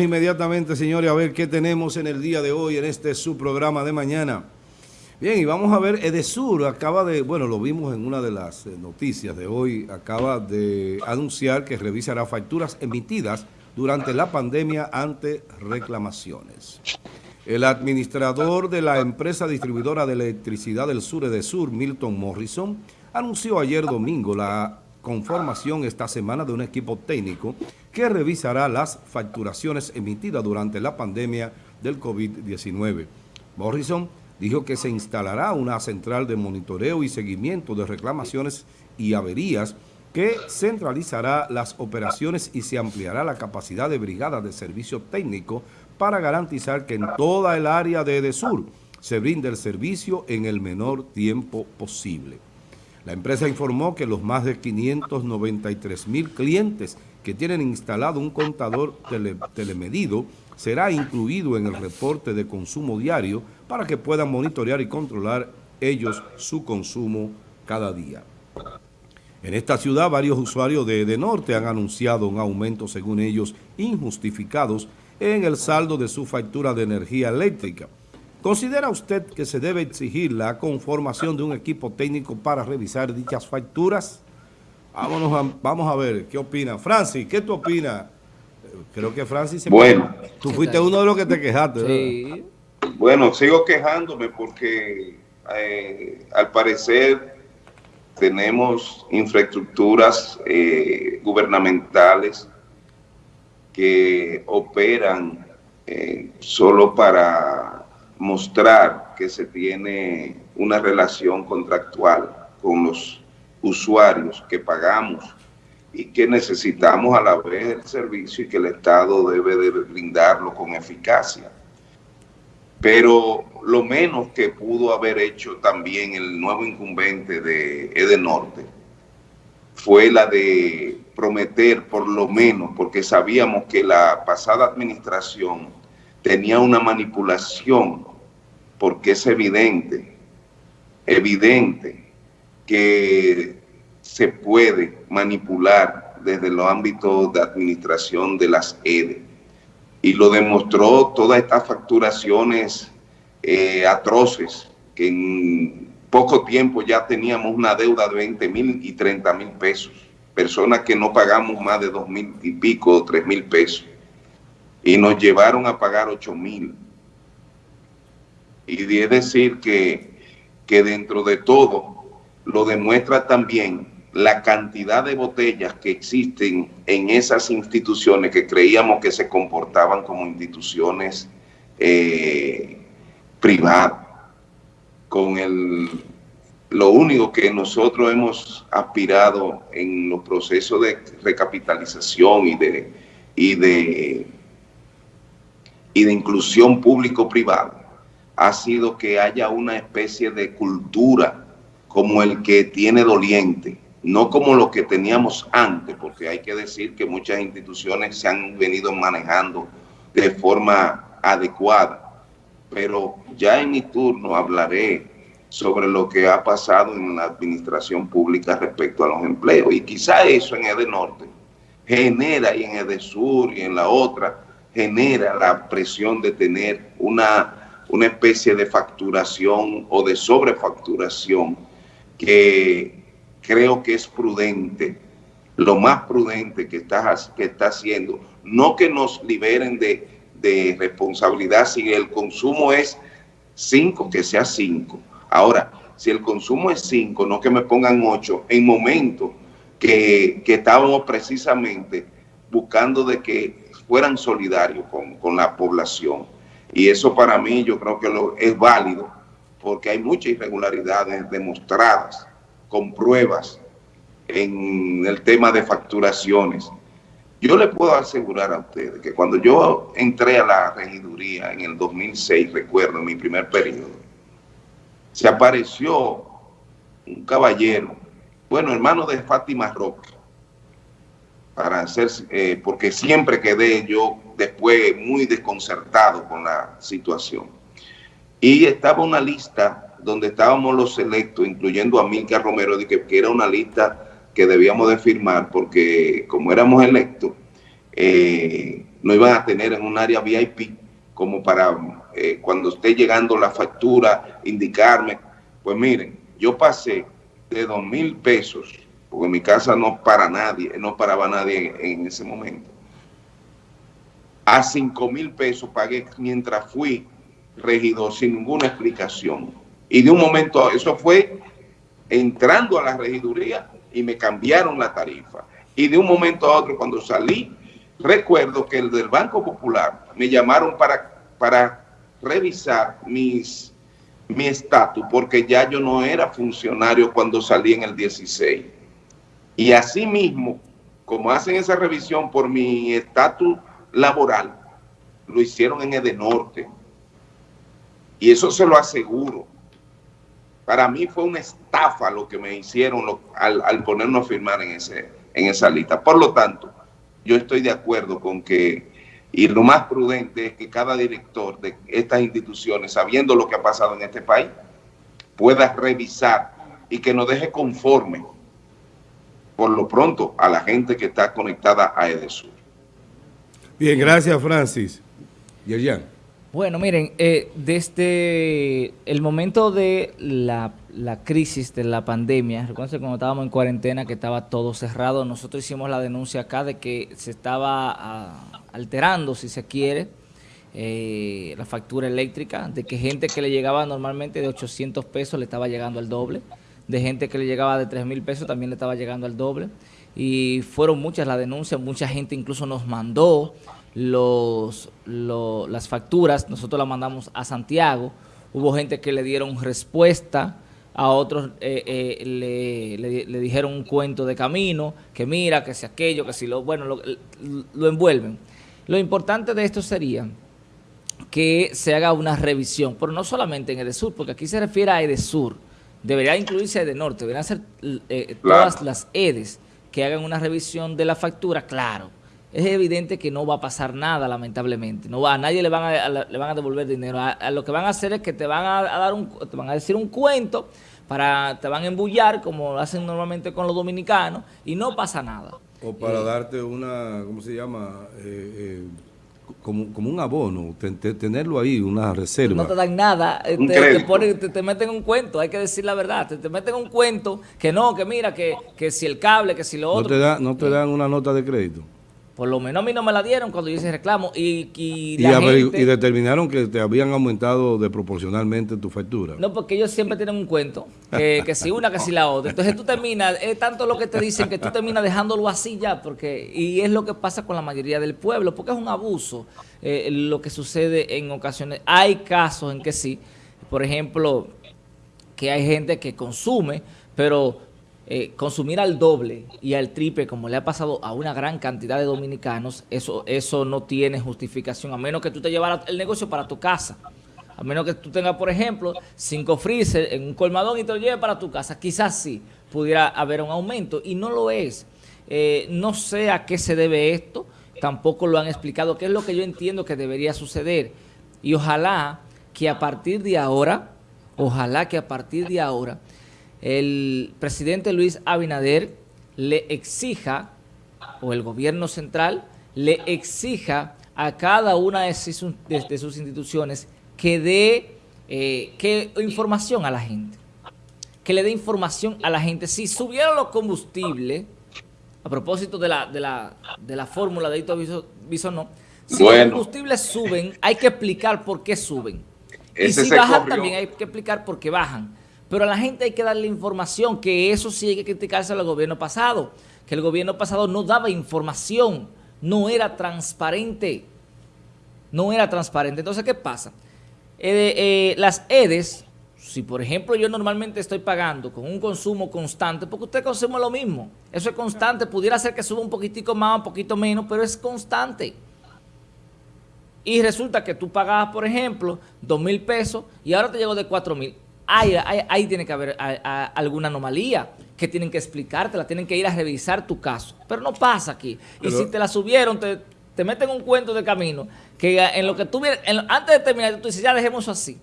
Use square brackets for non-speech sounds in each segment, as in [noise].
inmediatamente, señores, a ver qué tenemos en el día de hoy en este su programa de mañana. Bien, y vamos a ver, Edesur acaba de, bueno, lo vimos en una de las eh, noticias de hoy, acaba de anunciar que revisará facturas emitidas durante la pandemia ante reclamaciones. El administrador de la empresa distribuidora de electricidad del sur, Edesur, Milton Morrison, anunció ayer domingo la conformación esta semana de un equipo técnico que revisará las facturaciones emitidas durante la pandemia del COVID-19. Morrison dijo que se instalará una central de monitoreo y seguimiento de reclamaciones y averías que centralizará las operaciones y se ampliará la capacidad de brigada de servicio técnico para garantizar que en toda el área de EDESUR se brinde el servicio en el menor tiempo posible. La empresa informó que los más de 593 mil clientes que tienen instalado un contador telemedido será incluido en el reporte de consumo diario para que puedan monitorear y controlar ellos su consumo cada día. En esta ciudad, varios usuarios de, de Norte han anunciado un aumento, según ellos, injustificados en el saldo de su factura de energía eléctrica. ¿Considera usted que se debe exigir la conformación de un equipo técnico para revisar dichas facturas? Vámonos a, vamos a ver, ¿qué opina? Francis, ¿qué tú opinas? Creo que Francis se Bueno. Tú fuiste uno de los que te quejaste, Sí. Bueno, sigo quejándome porque eh, al parecer tenemos infraestructuras eh, gubernamentales que operan eh, solo para mostrar que se tiene una relación contractual con los usuarios que pagamos y que necesitamos a la vez el servicio y que el Estado debe de brindarlo con eficacia. Pero lo menos que pudo haber hecho también el nuevo incumbente de Edenorte fue la de prometer por lo menos, porque sabíamos que la pasada administración tenía una manipulación porque es evidente, evidente que se puede manipular desde los ámbitos de administración de las EDE. Y lo demostró todas estas facturaciones eh, atroces, que en poco tiempo ya teníamos una deuda de 20 mil y 30 mil pesos. Personas que no pagamos más de 2 mil y pico, 3 mil pesos. Y nos llevaron a pagar 8 mil y es decir que, que dentro de todo lo demuestra también la cantidad de botellas que existen en esas instituciones que creíamos que se comportaban como instituciones eh, privadas. Con el, lo único que nosotros hemos aspirado en los procesos de recapitalización y de, y de, y de inclusión público-privada ha sido que haya una especie de cultura como el que tiene doliente, no como lo que teníamos antes, porque hay que decir que muchas instituciones se han venido manejando de forma adecuada. Pero ya en mi turno hablaré sobre lo que ha pasado en la administración pública respecto a los empleos. Y quizá eso en Edenorte genera, y en Edesur y en la otra, genera la presión de tener una una especie de facturación o de sobrefacturación que creo que es prudente, lo más prudente que está, que está haciendo, no que nos liberen de, de responsabilidad, si el consumo es 5, que sea 5. Ahora, si el consumo es 5, no que me pongan 8, en momentos que, que, estábamos precisamente buscando de que fueran solidarios con, con la población. Y eso para mí yo creo que lo, es válido porque hay muchas irregularidades demostradas con pruebas en el tema de facturaciones. Yo le puedo asegurar a ustedes que cuando yo entré a la regiduría en el 2006, recuerdo, en mi primer periodo, se apareció un caballero, bueno, hermano de Fátima Roque, para hacer, eh, porque siempre quedé yo después muy desconcertado con la situación. Y estaba una lista donde estábamos los electos, incluyendo a Milka Romero, de que, era una lista que debíamos de firmar porque como éramos electos, eh, no iban a tener en un área VIP como para eh, cuando esté llegando la factura, indicarme. Pues miren, yo pasé de dos mil pesos, porque mi casa no para nadie, no paraba nadie en, ese momento, a cinco mil pesos pagué mientras fui regidor sin ninguna explicación. Y de un momento, eso fue entrando a la regiduría y me cambiaron la tarifa. Y de un momento a otro, cuando salí, recuerdo que el del Banco Popular me llamaron para, para revisar mis, mi estatus, porque ya yo no era funcionario cuando salí en el 16. Y así mismo, como hacen esa revisión por mi estatus laboral, lo hicieron en Edenorte. Y eso se lo aseguro. Para mí fue una estafa lo que me hicieron al, al ponernos a firmar en, ese, en esa lista. Por lo tanto, yo estoy de acuerdo con que, y lo más prudente es que cada director de estas instituciones, sabiendo lo que ha pasado en este país, pueda revisar y que nos deje conforme, por lo pronto, a la gente que está conectada a EDESUR. Bien, gracias Francis. Yerjan. Bueno, miren, eh, desde el momento de la, crisis de la pandemia, recuerden cuando estábamos en cuarentena que estaba todo cerrado, nosotros hicimos la denuncia acá de que se estaba ah, alterando, si se quiere, eh, la factura eléctrica, de que gente que le llegaba normalmente de 800 pesos le estaba llegando al doble, de gente que le llegaba de 3 mil pesos también le estaba llegando al doble, y fueron muchas las denuncias, mucha gente incluso nos mandó los, las facturas, nosotros las mandamos a Santiago, hubo gente que le dieron respuesta, a otros eh, eh, le, dijeron un cuento de camino, que mira, que si aquello, que si lo, bueno, lo, lo envuelven. Lo importante de esto sería que se haga una revisión, pero no solamente en Edesur, porque aquí se refiere a Edesur, debería incluirse Edenorte, deberían ser eh, todas las EDES que hagan una revisión de la factura, claro, es evidente que no va a pasar nada, lamentablemente. No va, a nadie le van a, le van a devolver dinero. A, lo que van a hacer es que te van a, dar un, te van a decir un cuento, para te van a embullar, como lo hacen normalmente con los dominicanos, y no pasa nada. O para eh, darte una, ¿cómo se llama? Eh, eh, como, un abono, tenerlo ahí, una reserva. No te dan nada, te, te, meten un cuento, hay que decir la verdad, te, meten un cuento que no, que mira, que, que si el cable, que si lo otro. No te, no te dan una nota de crédito. Por lo menos a mí no me la dieron cuando yo hice reclamo. Y, y, y, determinaron que te habían aumentado de proporcionalmente tu factura. No, porque ellos siempre tienen un cuento, que, si una, que si la otra. Entonces tú terminas, es tanto lo que te dicen que tú terminas dejándolo así ya, porque y es lo que pasa con la mayoría del pueblo, porque es un abuso eh, lo que sucede en ocasiones. Hay casos en que sí, por ejemplo, que hay gente que consume, pero eh, consumir al doble y al triple, como le ha pasado a una gran cantidad de dominicanos, eso, eso no tiene justificación, a menos que tú te llevaras el negocio para tu casa. A menos que tú tengas, por ejemplo, cinco freezer en un colmadón y te lo lleves para tu casa. Quizás sí pudiera haber un aumento y no lo es. Eh, no sé a qué se debe esto, tampoco lo han explicado, qué es lo que yo entiendo que debería suceder. Y ojalá que a partir de ahora, ojalá que a partir de ahora el presidente Luis Abinader le exija, o el gobierno central, le exija a cada una de sus, instituciones que dé eh, información a la gente. Que le dé información a la gente. Si subieron los combustibles, a propósito de la, de la, de la fórmula de Hito no, si los combustibles suben, hay que explicar por qué suben. y si bajan, también hay que explicar por qué bajan. Pero a la gente hay que darle información, que eso sí hay que criticarse al gobierno pasado, que el gobierno pasado no daba información, no era transparente, no era transparente. Entonces, ¿qué pasa? Eh, eh, las EDES, si por ejemplo yo normalmente estoy pagando con un consumo constante, porque usted consume lo mismo, eso es constante, pudiera ser que suba un poquitico más, un poquito menos, pero es constante. Y resulta que tú pagabas, por ejemplo, dos mil pesos y ahora te llegó de cuatro mil ahí, tiene que haber alguna anomalía que tienen que explicarte, la tienen que ir a revisar tu caso. Pero no pasa aquí. y si te la subieron, te, meten un cuento de camino, que en lo que tú antes de terminar, tú dices, ya dejemos así.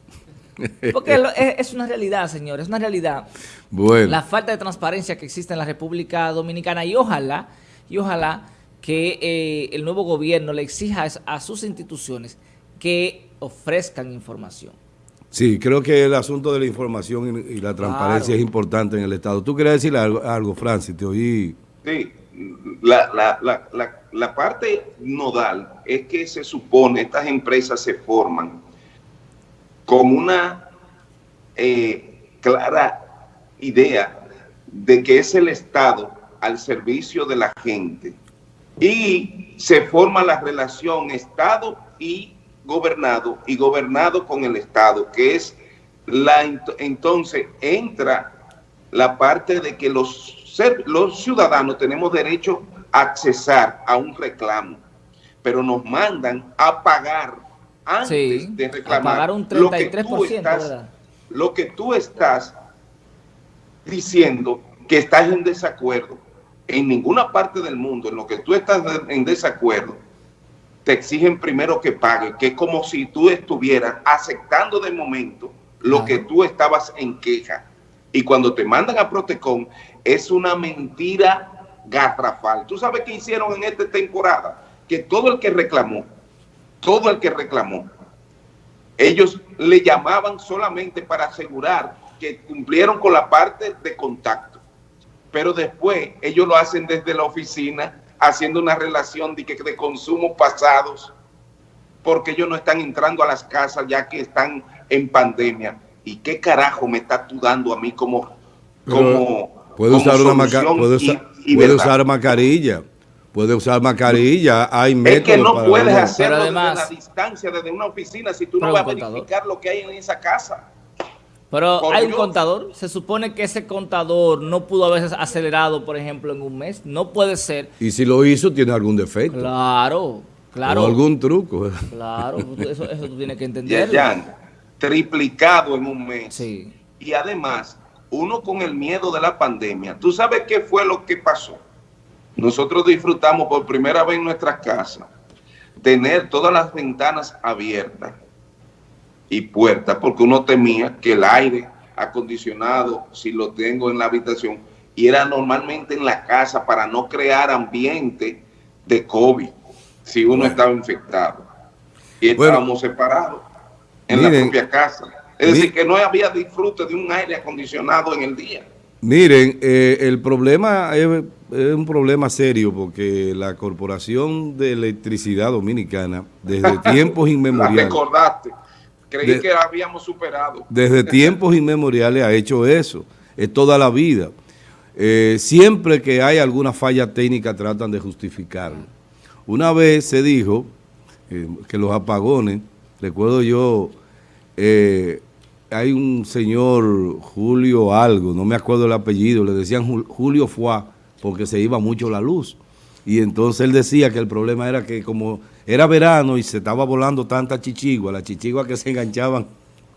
[laughs] Porque es, una realidad, señores, es una realidad. La falta de transparencia que existe en la República Dominicana y ojalá, y ojalá que eh, el nuevo gobierno le exija a sus instituciones que ofrezcan información. Sí, creo que el asunto de la información y, la transparencia es importante en el Estado. ¿Tú querías decir algo, Francis? Te oí. Sí, la, parte nodal es que se supone estas empresas se forman con una eh, clara idea de que es el Estado al servicio de la gente y se forma la relación Estado y gobernado y gobernado con el Estado, que es la entonces entra la parte de que los, los ciudadanos tenemos derecho a accesar a un reclamo, pero nos mandan a pagar antes de reclamar pagar un 33%, lo que, tú estás, lo que tú estás diciendo que estás en desacuerdo. En ninguna parte del mundo en lo que tú estás en desacuerdo te exigen primero que pague, que es como si tú estuvieras aceptando de momento lo que tú estabas en queja. Y cuando te mandan a Protecon, es una mentira garrafal. ¿Tú sabes qué hicieron en esta temporada? Que todo el que reclamó, todo el que reclamó, ellos le llamaban solamente para asegurar que cumplieron con la parte de contacto. Pero después ellos lo hacen desde la oficina haciendo una relación de, de consumos pasados, porque ellos no están entrando a las casas ya que están en pandemia. ¿Y qué carajo me está tú dando a mí como... como puede usar una puede, usar, mascarilla. Puede usar mascarilla, hay métodos Es que no puedes hacerlo además, desde la distancia, desde una oficina, si tú no vas a verificar lo que hay en esa casa. Pero hay un contador, se supone que ese contador no pudo haberse acelerado, por ejemplo, en un mes, no puede ser. Y si lo hizo, tiene algún defecto. Claro, claro. O algún truco. [laughs] Claro, eso, tú tienes que entender. Ya, triplicado en un mes. Sí. Y además, uno con el miedo de la pandemia, ¿tú sabes qué fue lo que pasó? Nosotros disfrutamos por primera vez en nuestras casas tener todas las ventanas abiertas y puertas, porque uno temía que el aire acondicionado, si lo tengo en la habitación, y era normalmente en la casa para no crear ambiente de COVID, si uno estaba infectado. Y estábamos separados en la propia casa. Es decir, que no había disfrute de un aire acondicionado en el día. Miren, eh, el problema es, un problema serio porque la Corporación de Electricidad Dominicana, desde [laughs] tiempos inmemoriales... recordaste Creí que habíamos superado. Desde [laughs] tiempos inmemoriales ha hecho eso. Es toda la vida. Eh, siempre que hay alguna falla técnica tratan de justificarlo. Una vez se dijo eh, que los apagones, recuerdo yo, eh, hay un señor Julio algo, no me acuerdo el apellido, le decían Julio Fuá porque se iba mucho la luz. Y entonces él decía que el problema era que como era verano y se estaba volando tanta chichigua, las chichiguas que se enganchaban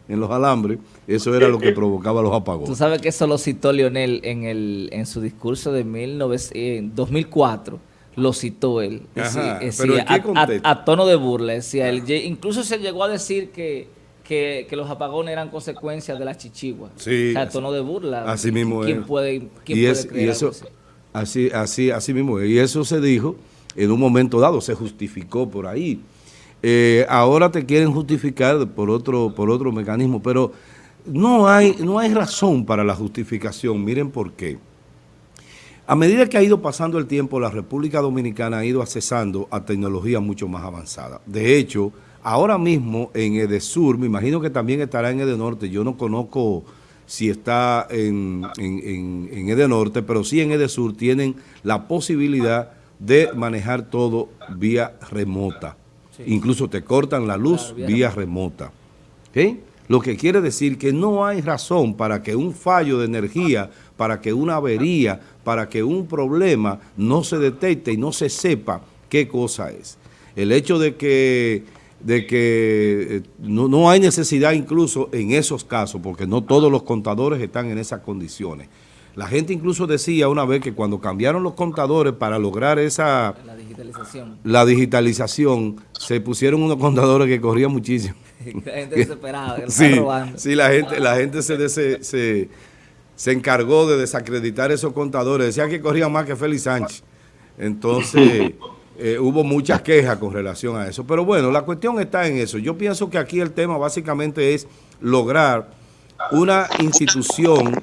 en los alambres, eso era lo que [laughs] provocaba los apagones. Tú sabes que eso lo citó Leonel en, el, en su discurso de 2004, lo citó él. a, tono de burla, decía él. Incluso se llegó a decir que, que, los apagones eran consecuencias de las chichiguas. Sí. a tono de burla. Así mismo ¿Quién puede, quién y puede eso, así, así, así mismo. Y eso se dijo en un momento dado, se justificó por ahí. Eh, ahora te quieren justificar por otro, por otro mecanismo, pero no hay, no hay razón para la justificación. Miren por qué. A medida que ha ido pasando el tiempo, la República Dominicana ha ido accesando a tecnología mucho más avanzada. De hecho, ahora mismo en Edesur, me imagino que también estará en Edenorte, yo no conozco si está en, en, en Edenorte, pero sí en Edesur tienen la posibilidad de manejar todo vía remota. Incluso te cortan la luz vía, remota. Lo que quiere decir que no hay razón para que un fallo de energía, para que una avería, para que un problema no se detecte y no se sepa qué cosa es. El hecho de que, de que eh, no, no hay necesidad incluso en esos casos, porque no todos los contadores están en esas condiciones, la gente incluso decía una vez que cuando cambiaron los contadores para lograr esa... La digitalización. La digitalización, se pusieron unos contadores que corrían muchísimo. [laughs] la gente desesperada, que sí, sí, la gente, la gente se, se, se, encargó de desacreditar esos contadores. Decían que corrían más que Félix Sánchez. Entonces, [laughs] eh, hubo muchas quejas con relación a eso. Pero bueno, la cuestión está en eso. Yo pienso que aquí el tema básicamente es lograr una institución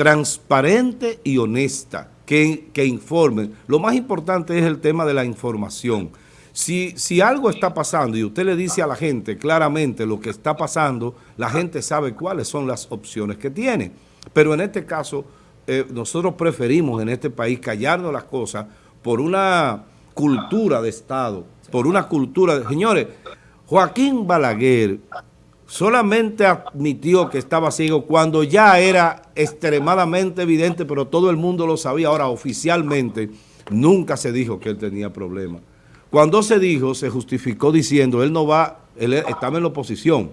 transparente y honesta que, que informe. Lo más importante es el tema de la información. Si, si algo está pasando y usted le dice a la gente claramente lo que está pasando, la gente sabe cuáles son las opciones que tiene. Pero en este caso, eh, nosotros preferimos en este país callarnos las cosas por una cultura de Estado, por una cultura de... Señores, Joaquín Balaguer solamente admitió que estaba ciego cuando ya era extremadamente evidente, pero todo el mundo lo sabía. Ahora, oficialmente, nunca se dijo que él tenía problemas. Cuando se dijo, se justificó diciendo, él no va, él estaba en la oposición.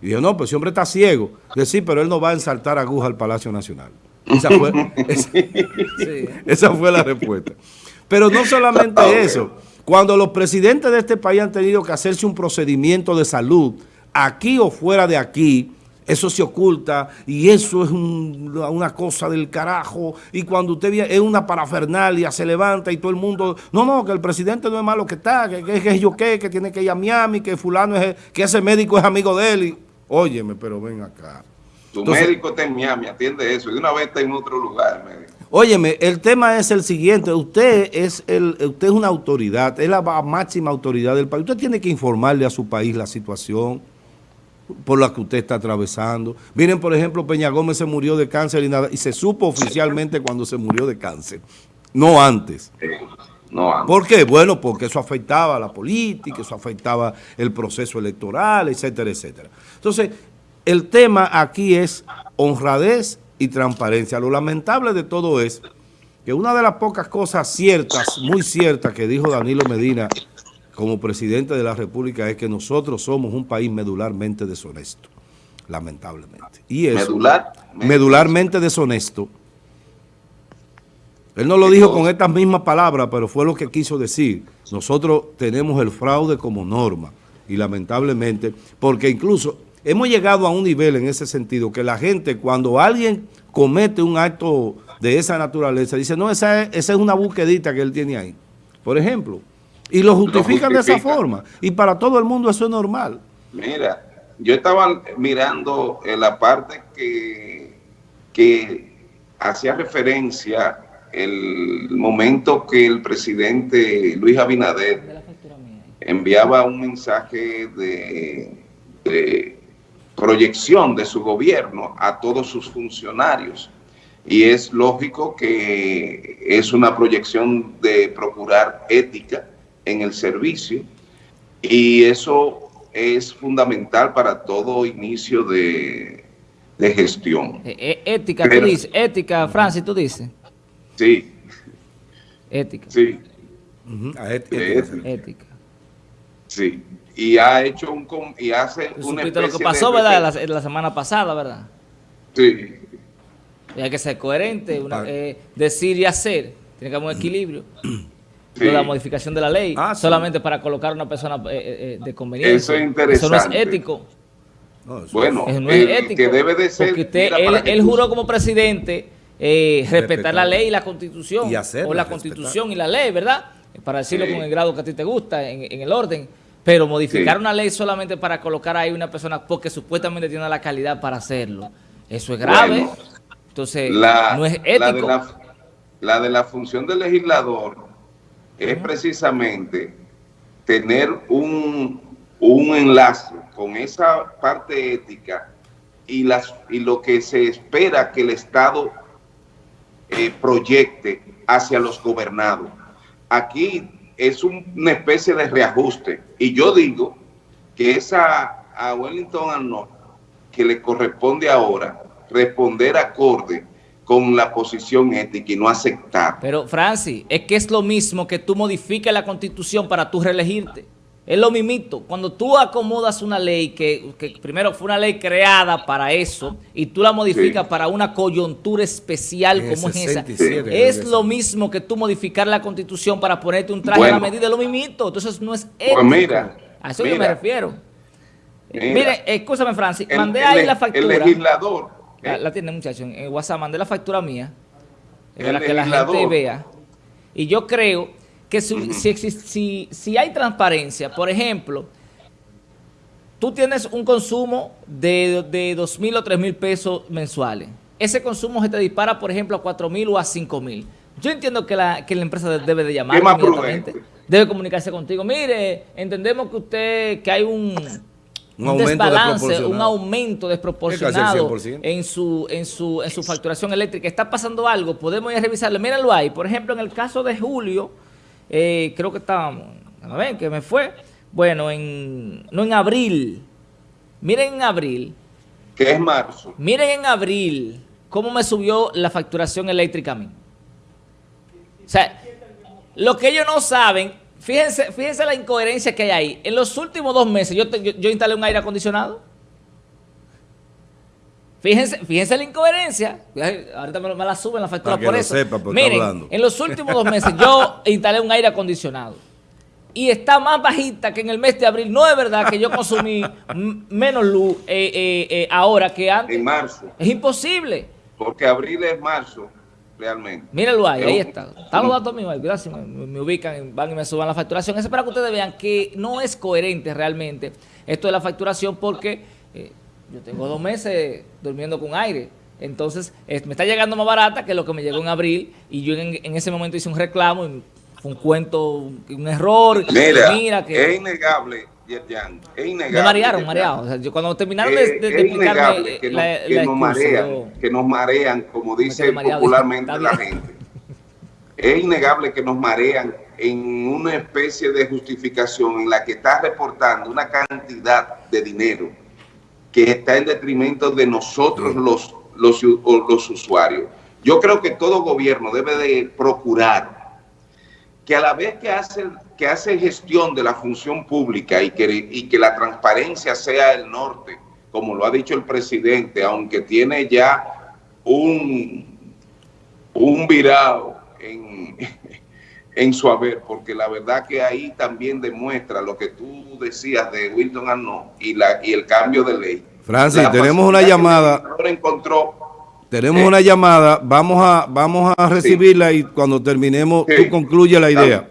Y dijo, no, pues ese hombre está ciego. Decir, pero él no va a ensaltar aguja al Palacio Nacional. Esa fue, [laughs] esa, esa fue la respuesta. Pero no solamente eso. Cuando los presidentes de este país han tenido que hacerse un procedimiento de salud, aquí o fuera de aquí, eso se oculta y eso es una cosa del carajo y cuando usted ve es una parafernalia, se levanta y todo el mundo, no, no, que el presidente no es malo que está, que, que, que yo qué, que tiene que ir a Miami, que fulano es, que ese médico es amigo de él. Y, óyeme, pero ven acá. Tu Entonces, médico está en Miami, atiende eso, y una vez está en otro lugar, médico. Óyeme, el tema es el siguiente, usted es el, usted es una autoridad, es la máxima autoridad del país, usted tiene que informarle a su país la situación, por la que usted está atravesando. Miren, por ejemplo, Peña Gómez se murió de cáncer y, nada, y se supo oficialmente cuando se murió de cáncer, no antes. No antes. ¿Por qué? Bueno, porque eso afectaba a la política, eso afectaba el proceso electoral, etcétera, etcétera. Entonces, el tema aquí es honradez y transparencia. Lo lamentable de todo es que una de las pocas cosas ciertas, muy ciertas, que dijo Danilo Medina como presidente de la República es que nosotros somos un país medularmente deshonesto, lamentablemente. Y eso, Medular, medularmente deshonesto. Él no lo dijo con estas mismas palabras, pero fue lo que quiso decir. Nosotros tenemos el fraude como norma y lamentablemente, porque incluso hemos llegado a un nivel en ese sentido que la gente cuando alguien comete un acto de esa naturaleza, dice, no, esa es, esa es una buquedita que él tiene ahí. Por ejemplo, y lo justifican, lo justifican, de esa forma. Y para todo el mundo eso es normal. Mira, yo estaba mirando en la parte que, que hacía referencia el momento que el presidente Luis Abinader enviaba un mensaje de, de proyección de su gobierno a todos sus funcionarios. Y es lógico que es una proyección de procurar ética, en el servicio y eso es fundamental para todo inicio de, de gestión. Eh, ética, Pero, tú dices, ética, Francis, tú dices. Sí. Ética. Sí. Uh -huh. ética. ética. ética. Sí. Y ha hecho un y hace ¿Tú una especie lo que pasó, de ¿verdad? La, la, semana pasada, ¿verdad? Sí. Y hay que ser coherente, una, eh, decir y hacer. Tiene que haber un equilibrio. Sí. de la modificación de la ley, ah, solamente sí. para colocar a una persona eh, eh, de conveniencia. Eso es interesante. Eso no es ético. No, eso bueno, eso no es el, ético. que debe de ser... Porque usted, él, él juró como presidente eh, respetar, respetar, la ley y la constitución. Y hacerla, o la constitución y la ley, ¿verdad? Para decirlo sí. con el grado que a ti te gusta, en, en el orden. Pero modificar sí. una ley solamente para colocar ahí una persona porque supuestamente tiene la calidad para hacerlo. Eso es grave. Bueno, Entonces, la, no es ético. La de la, la de la función del legislador es precisamente tener un, un, enlace con esa parte ética y, las, y lo que se espera que el Estado eh, proyecte hacia los gobernados. Aquí es un, una especie de reajuste y yo digo que esa a Wellington Arnold que le corresponde ahora responder acorde con la posición ética y no aceptar. Pero, Francis, es que es lo mismo que tú modifiques la Constitución para tú reelegirte. Es lo mismito. Cuando tú acomodas una ley que, que primero fue una ley creada para eso y tú la modificas sí. para una coyuntura especial como es esa, es lo mismo que tú modificar la Constitución para ponerte un traje bueno, a la medida. Es lo mismito. Entonces no es ético. Pues mira, a eso mira, yo me refiero. Mira, Mire, escúchame, Francis. El, mandé el, ahí la factura. El legislador la, la, tiene muchacho en WhatsApp, mandé la factura mía para que la gente vea. Y yo creo que [clears throat] si, si, si, hay transparencia, por ejemplo, tú tienes un consumo de, de 2 mil o 3 mil pesos mensuales. Ese consumo se te dispara, por ejemplo, a 4 mil o a 5 mil. Yo entiendo que la, que la empresa debe de llamar inmediatamente, debe comunicarse contigo. Mire, entendemos que usted, que hay un, un, un desbalance, un aumento desproporcionado en su, en, su, en su facturación eléctrica. Está pasando algo, podemos ir a revisarlo. Míralo ahí. Por ejemplo, en el caso de Julio, eh, creo que estábamos, a ver, que me fue, bueno, en, no en abril, miren en abril. ¿Qué es marzo? Miren en abril cómo me subió la facturación eléctrica a mí. O sea, lo que ellos no saben, fíjense, fíjense la incoherencia que hay ahí. En los últimos dos meses yo, yo, instalé un aire acondicionado. Fíjense, fíjense la incoherencia. Ahorita me, la suben la factura por eso. Miren, en los últimos dos meses yo [laughs] instalé un aire acondicionado. Y está más bajita que en el mes de abril. No es verdad que yo consumí menos luz eh, eh, eh, ahora que antes. En marzo. Es imposible. Porque abril es marzo, realmente. Míralo ahí, ahí está. Están los datos míos, gracias, me, ubican, van y me suban la facturación. Eso es para que ustedes vean que no es coherente realmente esto de la facturación porque yo tengo dos meses durmiendo con aire. Entonces, me está llegando más barata que lo que me llegó en abril y yo en, ese momento hice un reclamo, y fue un cuento, un error. Mira, que, es innegable, Yerjan, es innegable. Me marearon, mareado. O sea, yo cuando terminaron de, de, de explicarme que, la, nos, que nos marean, que nos marean, como dice popularmente la gente. Es innegable que nos marean en una especie de justificación en la que está reportando una cantidad de dinero que está en detrimento de nosotros los, los, los usuarios. Yo creo que todo gobierno debe de procurar que a la vez que hace, que hace gestión de la función pública y que, y que la transparencia sea el norte, como lo ha dicho el presidente, aunque tiene ya un, un virado en, [laughs] en su haber, porque la verdad que ahí también demuestra lo que tú decías de Wilton Arnaud y, la, y el cambio de ley. Francis, tenemos una llamada. Encontró, tenemos una llamada, vamos a vamos a recibirla y cuando terminemos tú concluye la idea.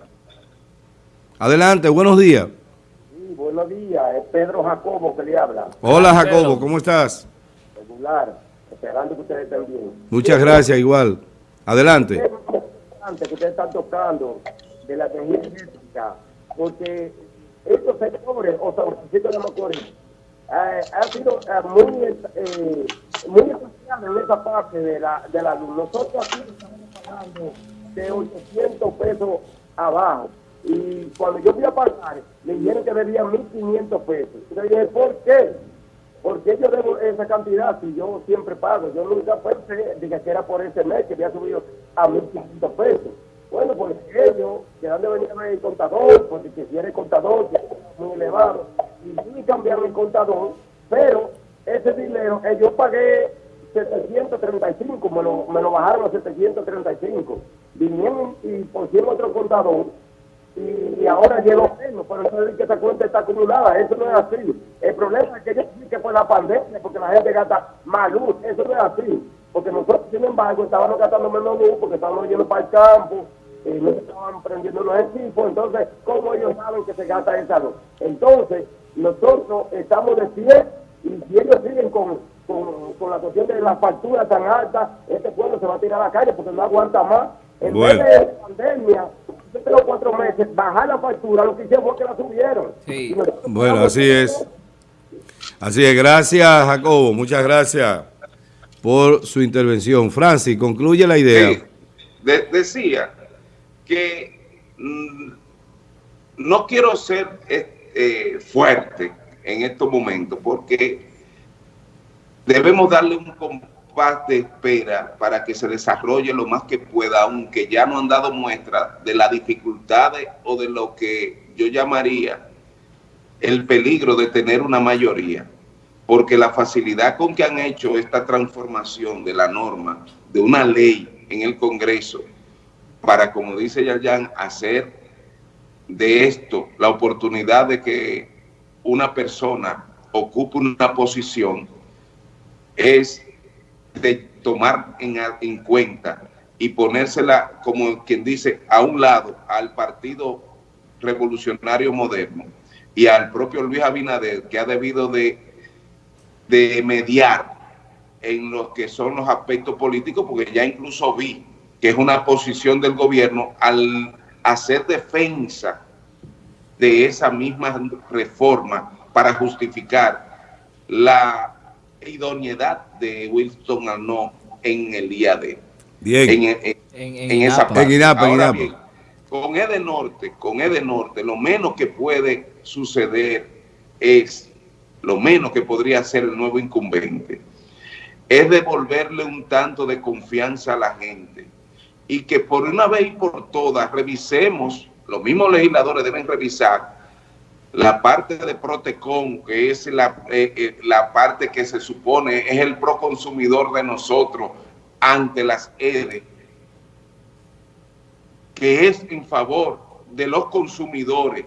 Adelante, buenos días. Sí, buenos días, es Pedro Jacobo que le habla. Hola Jacobo, ¿cómo estás? Regular, esperando que ustedes estén bien. Muchas gracias, igual. Adelante que ustedes están tocando de la energía eléctrica, porque estos sectores, o sea, los de motores, eh, ha sido eh, muy, eh, muy especial en esa parte de la, de la luz. Nosotros aquí estamos pagando de 800 pesos abajo. Y cuando yo fui a pagar, me dijeron que debía 1.500 pesos. Yo dije, ¿por qué? Porque yo debo esa cantidad si yo siempre pago. Yo nunca pensé de que era por ese mes que había subido a 1.500 pesos. Bueno, pues ellos, que dan de venir el contador, porque si el contador, muy elevado, y ni cambiaron el contador, pero ese dinero, eh, yo pagué 735, me lo, me lo bajaron a 735. Vinieron y pusieron otro contador y, ahora llegó menos, pero eso es que esa cuenta está acumulada, eso no es así. El problema es que yo que fue la pandemia, porque la gente gasta más luz, eso no es así. Porque nosotros, sin embargo, estábamos gastando menos luz porque estábamos yendo para el campo, eh, no estaban prendiendo los equipos, entonces, ¿cómo ellos saben que se gasta esa luz? Entonces, nosotros estamos de pie y si ellos siguen con, con, con la cuestión de la factura tan alta, este pueblo se va a tirar a la calle porque no aguanta más. En vez de pandemia, tres cuatro meses, bajar la factura, lo que hicieron fue que la subieron. Sí. Bueno, así es. Así es, gracias Jacobo, muchas gracias por su intervención. Francis, concluye la idea. decía que mm, no quiero ser eh, fuerte en estos momentos porque debemos darle un de espera para que se desarrolle lo más que pueda, aunque ya no han dado muestra de las dificultades o de lo que yo llamaría el peligro de tener una mayoría, porque la facilidad con que han hecho esta transformación de la norma, de una ley en el Congreso, para, como dice Yayan, hacer de esto la oportunidad de que una persona ocupe una posición, es de tomar en, en cuenta y ponérsela, como quien dice, a un lado al Partido Revolucionario Moderno y al propio Luis Abinader, que ha debido de, de mediar en los que son los aspectos políticos, porque ya incluso vi que es una posición del gobierno al hacer defensa de esa misma reforma para justificar la idoneidad de Wilson Arnott en el día de Bien. En, en, En- en en esa parte. Ahora bien, con Ede Norte, con Ede Norte, lo menos que puede suceder es, lo menos que podría hacer el nuevo incumbente, es devolverle un tanto de confianza a la gente y que por una vez y por todas revisemos, los mismos legisladores deben revisar la parte de Protecon, que es la, eh, eh, la parte que se supone es el proconsumidor de nosotros ante las EDE, que es en favor de los consumidores,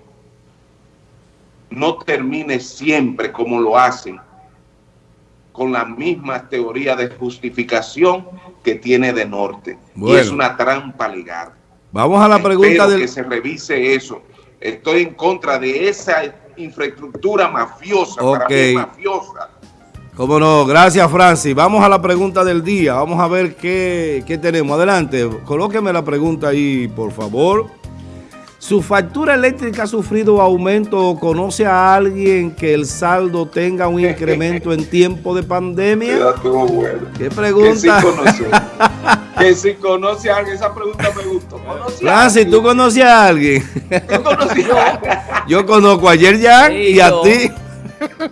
no termine siempre como lo hacen, con la misma teoría de justificación que tiene de norte. Bueno. Y es una trampa legal. Vamos a la pregunta del... que se revise eso. Estoy en contra de esa infraestructura mafiosa, para mí mafiosa. Cómo no, gracias Francis. Vamos a la pregunta del día. Vamos a ver qué, qué tenemos. Adelante, colóqueme la pregunta ahí, por favor. ¿Su factura eléctrica ha sufrido aumento o conoce a alguien que el saldo tenga un incremento en tiempo de pandemia? Bueno. ¿Qué Que sí pregunta? conoce. que si conoce a alguien, esa pregunta me gustó. ¿Conoce a Francis, ¿tú conoces a alguien? ¿Tú conoces a alguien? Yo conozco a Yerjan Sí, y a ti.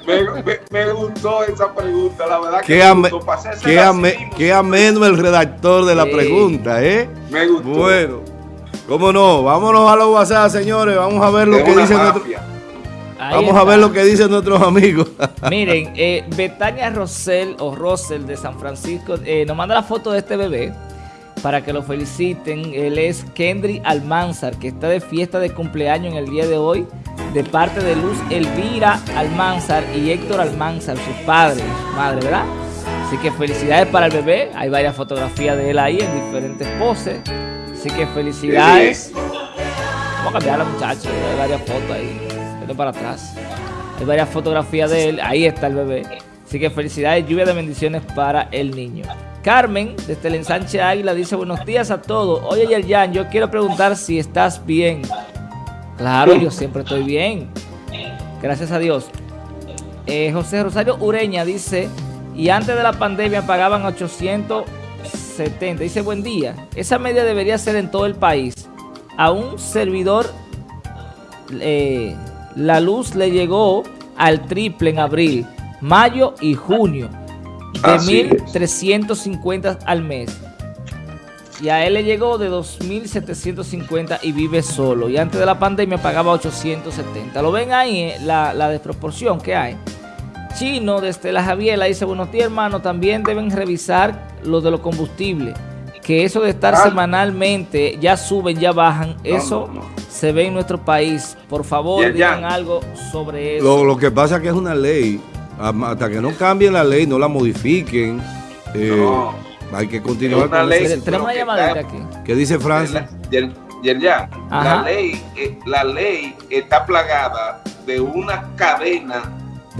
Me, me- me gustó esa pregunta, la verdad que Qué, me ame- gustó. Pasé ese qué ame- qué ameno el redactor de la Sí. pregunta, ¿eh? Me gustó. Bueno, cómo no, vámonos a los WhatsApp, señores. Vamos a ver lo Es que dicen nuestros. Vamos a ver lo que dicen nuestros amigos. [laughs] Miren, eh, Betania Rosell o Rosell de San Francisco eh, nos manda la foto de este bebé para que lo feliciten. Él es Kendry Almanzar, que está de fiesta de cumpleaños en el día de hoy, de parte de Luz Elvira Almanzar y Héctor Almanzar, sus padres, su madre, ¿verdad? Así que felicidades para el bebé. Hay varias fotografías de él ahí en diferentes poses. Así que felicidades. Vamos a cambiar a hay varias fotos ahí. Vete para atrás. Hay varias fotografías de él. Ahí está el bebé. Así que felicidades, lluvia de bendiciones para el niño. Carmen, desde el ensanche Águila, dice buenos días a todos. Oye, Yerjan, yo quiero preguntar si estás bien. Claro, yo siempre estoy bien. Gracias a Dios. Eh, José Rosario Ureña dice, y antes de la pandemia pagaban 870. Dice, buen día. Esa media debería ser en todo el país. A un servidor eh, la luz le llegó al triple en abril, mayo y junio. De Así es. 1.350 al mes. Y a él le llegó de 2.750 y vive solo. Y antes de la pandemia pagaba 870. ¿Lo ven ahí eh, la, la desproporción que hay? Chino desde la Javiela dice, buenos días hermano, también deben revisar lo de los combustibles. Que eso de estar Ah. semanalmente, ya suben, ya bajan, eso no, no. se ve en nuestro país. Por favor, Ya, ya. digan algo sobre eso. Lo, lo que pasa es que es una ley. Hasta que no cambien la ley, no la modifiquen. eh, No. Hay que continuar Es una con ley. eso. Tenemos una llamadita aquí. ¿Qué dice Yerjan, Ajá. la ley, eh, la ley está plagada de una cadena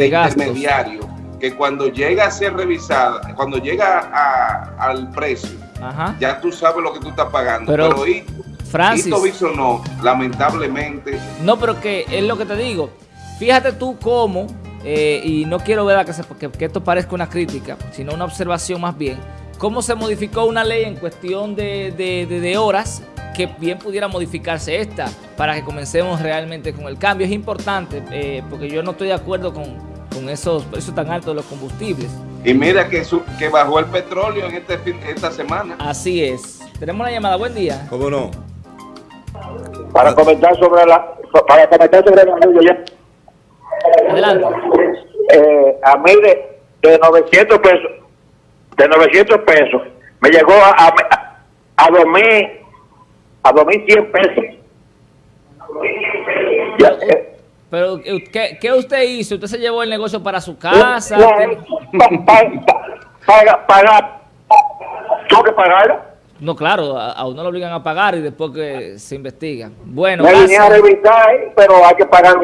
De gastos. intermediarios que cuando llega a ser revisada, cuando llega a- al precio, Ajá. ya tú sabes lo que tú estás pagando. Pero, Pero, y, Francis. Viso no, lamentablemente, No, pero que es lo que te digo. Fíjate tú cómo, eh, y no quiero ver que, se- que, que esto parezca una crítica, sino una observación más bien, cómo se modificó una ley en cuestión de, de- de- de horas que bien pudiera modificarse esta para que comencemos realmente con el cambio. Es importante eh, porque yo no estoy de acuerdo con, con esos precios tan altos de los combustibles. y mira que, su- que bajó el petróleo en este fin- esta semana. Así es. Tenemos una llamada. Buen día. ¿Cómo no? para comentar sobre la para comentar sobre la ya Adelante. eh, a mí de, de 900 pesos de 900 pesos me llegó a a, a 2000 a 2100 pesos ya, eh, Pero, eh, ¿qué, qué usted hizo? ¿Usted se llevó el negocio para su casa? no, pa- pa- pa- paga paga tengo que pagar No, claro, a, a uno lo obligan a pagar y después que se investiga. Bueno, Me vine a revisar, pero hay que pagar.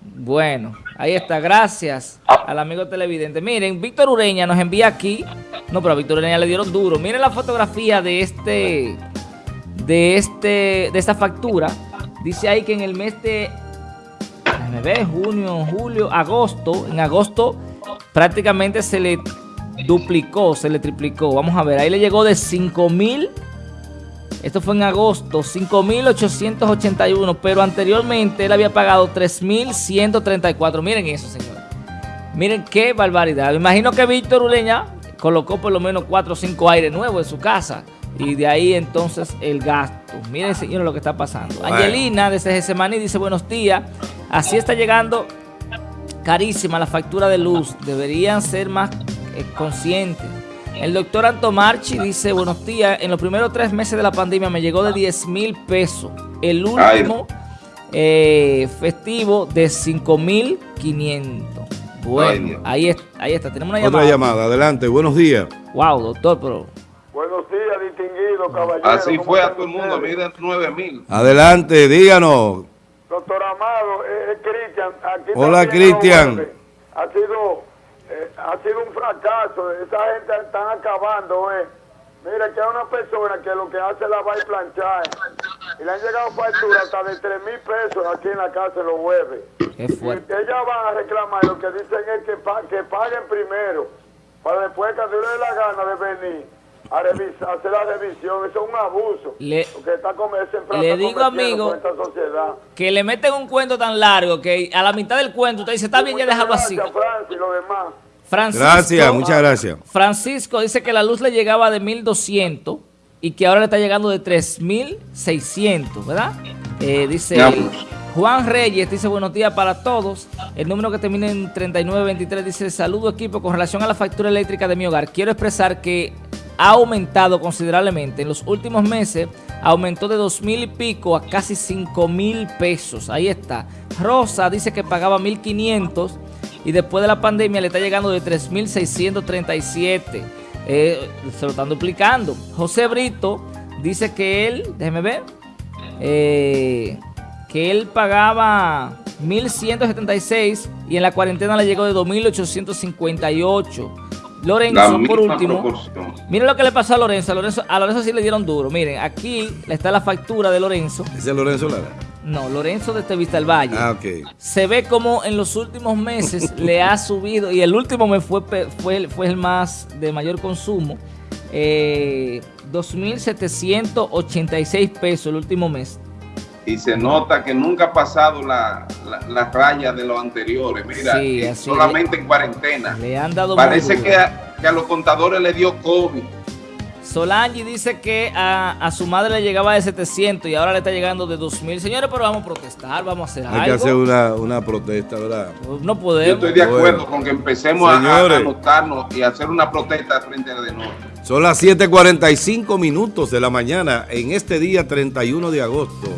Bueno, ahí está, gracias al amigo televidente. Miren, Víctor Ureña nos envía aquí. No, pero a Víctor Ureña le dieron duro. Miren la fotografía de este, de este, de esta factura. Dice ahí que en el mes de, déjame ver, junio, julio, agosto, en agosto prácticamente se le duplicó, se le triplicó. Vamos a ver, ahí le llegó de 5 mil. Esto fue en agosto, 5.881, pero anteriormente él había pagado 3.134. Miren eso, señor. Miren qué barbaridad. Me imagino que Víctor Uleña colocó por lo menos 4 o 5 aires nuevos en su casa. Y de ahí entonces el gasto. Miren, señores, lo que está pasando. Angelina desde Gesemaní dice, buenos días. Así está llegando carísima la factura de luz. Deberían ser más eh, conscientes. El doctor Antomarchi dice, buenos días, en los primeros tres meses de la pandemia me llegó de 10 mil pesos. El último eh, festivo de 5 mil 500. Ay, Bueno, ahí, es- ahí está, tenemos una Otra llamada. llamada, adelante, buenos días. Wow, doctor, pero... Buenos días, distinguido caballero. Así ¿Cómo fue a todo el mundo, miren 9 mil. Adelante, díganos. Doctor Amado, eh, es Cristian. Aquí Hola, Cristian. Ha sido, eh, ha sido un fracaso. Esa gente están acabando, eh. Mira, que hay una persona que lo que hace es lavar y planchar. Y le han llegado facturas hasta de 3 mil pesos aquí en la casa los jueves. Qué fuerte. Y ellas van a reclamar, lo que dicen es que, pa- que paguen primero, para después cuando le dé la gana de venir a revisar, hacer la revisión. Eso es un abuso. Le- está le digo, amigo, con esta sociedad. Que le meten un cuento tan largo que a la mitad del cuento usted dice, está bien, ya déjalo así. Gracias, Francis, y lo demás. Francisco, Gracias, muchas gracias. Francisco dice que la luz le llegaba de 1200 y que ahora le está llegando de 3600, ¿verdad? Eh, dice. Juan Reyes, dice buenos días para todos. El número que termina en 3923 dice saludo equipo con relación a la factura eléctrica de mi hogar. Quiero expresar que ha aumentado considerablemente. En los últimos meses aumentó de dos mil y pico a casi cinco mil pesos. Ahí está. Rosa dice que pagaba 1500 y después de la pandemia le está llegando de 3.637. Eh, se lo están duplicando. José Brito dice que él, déjeme ver, eh, que él pagaba 1.176 y en la cuarentena le llegó de 2.858. Lorenzo, por último, proporción. miren lo que le pasó a Lorenzo. A Lorenzo, a Lorenzo sí le dieron duro. Miren, aquí está la factura de Lorenzo. Ese es Lorenzo Lara. No, Lorenzo de Vista del Valle Ah, ok. se ve como en los últimos meses [laughs] le ha subido y el último mes fue, fue, el- fue el más de mayor consumo. Eh, 2.786 pesos el último mes. Y se nota que nunca ha pasado la, la, la raya de los anteriores. Mira, Sí, eh, solamente en cuarentena. Le han dado Parece que a, que a los contadores le dio COVID. Solange dice que a, a su madre le llegaba de 700 y ahora le está llegando de 2.000. Señores, pero vamos a protestar, vamos a hacer Hay que algo. hacer una, una protesta, ¿verdad? No Yo podemos. estoy de acuerdo Bueno. con que empecemos a- anotarnos y hacer una protesta frente a de norte. Son las 7:45 minutos de la mañana en este día 31 de agosto.